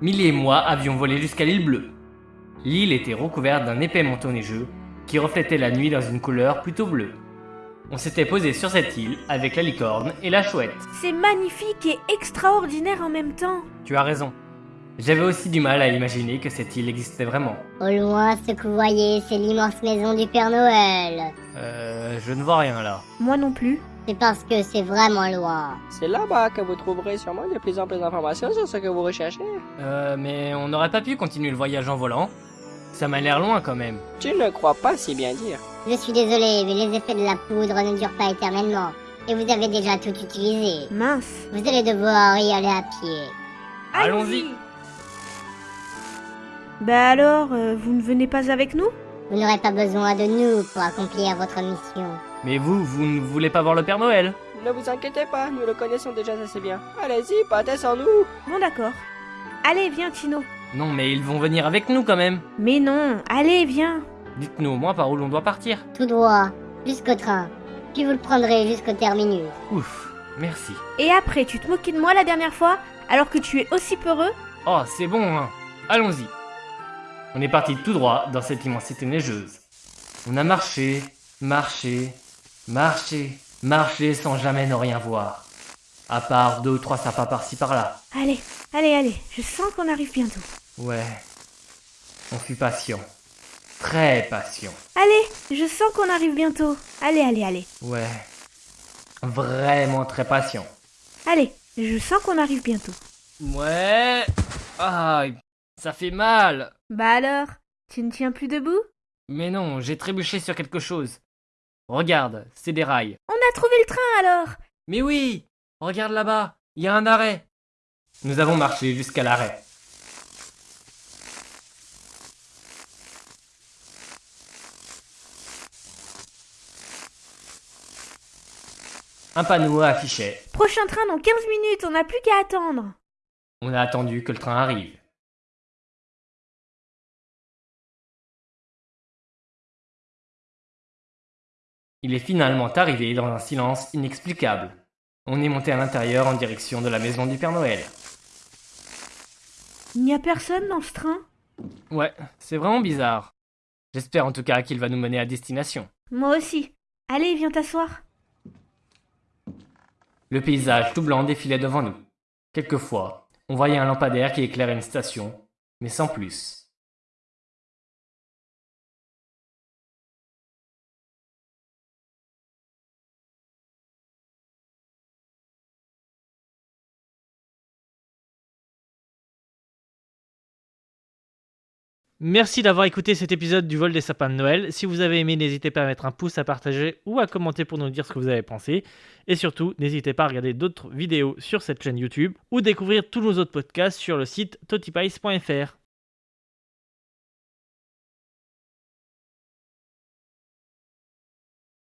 Millie et moi avions volé jusqu'à l'île bleue. L'île était recouverte d'un épais manteau neigeux qui reflétait la nuit dans une couleur plutôt bleue. On s'était posé sur cette île avec la licorne et la chouette. C'est magnifique et extraordinaire en même temps. Tu as raison. J'avais aussi du mal à imaginer que cette île existait vraiment. Au loin, ce que vous voyez, c'est l'immense maison du Père Noël. Euh, je ne vois rien là. Moi non plus. C'est parce que c'est vraiment loin. C'est là-bas que vous trouverez sûrement de plus en plus d'informations sur ce que vous recherchez. Euh, mais on n'aurait pas pu continuer le voyage en volant. Ça m'a l'air loin quand même. Tu ne crois pas si bien dire. Je suis désolé, mais les effets de la poudre ne durent pas éternellement. Et vous avez déjà tout utilisé. Mince. Vous allez devoir y aller à pied. Allons-y. Bah alors, euh, vous ne venez pas avec nous? Vous n'aurez pas besoin de nous pour accomplir votre mission. Mais vous, vous ne voulez pas voir le Père Noël Ne vous inquiétez pas, nous le connaissons déjà assez bien. Allez-y, partez sans nous. Bon d'accord. Allez, viens Tino. Non, mais ils vont venir avec nous quand même. Mais non, allez, viens. Dites-nous au moins par où l'on doit partir. Tout droit, jusqu'au train. Puis vous le prendrez jusqu'au terminus. Ouf, merci. Et après, tu te moquais de moi la dernière fois, alors que tu es aussi peureux? Oh, c'est bon, hein. Allons-y. On est parti tout droit dans cette immensité neigeuse. On a marché, marché, marché, marché sans jamais ne rien voir. À part deux ou trois sapins par-ci par-là. Allez, allez, allez, je sens qu'on arrive bientôt. Ouais. On fut patient. Très patient. Allez, je sens qu'on arrive bientôt. Allez, allez, allez. Ouais. Vraiment très patient. Allez, je sens qu'on arrive bientôt. Ouais. Ah, ça fait mal. Bah alors, tu ne tiens plus debout? Mais non, j'ai trébuché sur quelque chose. Regarde, c'est des rails. On a trouvé le train alors Mais oui Regarde là-bas, il y a un arrêt. Nous avons marché jusqu'à l'arrêt. Un panneau affichait. Prochain train dans 15 minutes, on n'a plus qu'à attendre. On a attendu que le train arrive. Il est finalement arrivé dans un silence inexplicable. On est monté à l'intérieur en direction de la maison du Père Noël. Il n'y a personne dans ce train? Ouais, c'est vraiment bizarre. J'espère en tout cas qu'il va nous mener à destination. Moi aussi. Allez, viens t'asseoir. Le paysage tout blanc défilait devant nous. Quelquefois, on voyait un lampadaire qui éclairait une station, mais sans plus. Merci d'avoir écouté cet épisode du vol des sapins de Noël. Si vous avez aimé, n'hésitez pas à mettre un pouce, à partager ou à commenter pour nous dire ce que vous avez pensé. Et surtout, n'hésitez pas à regarder d'autres vidéos sur cette chaîne YouTube ou découvrir tous nos autres podcasts sur le site totipice.fr.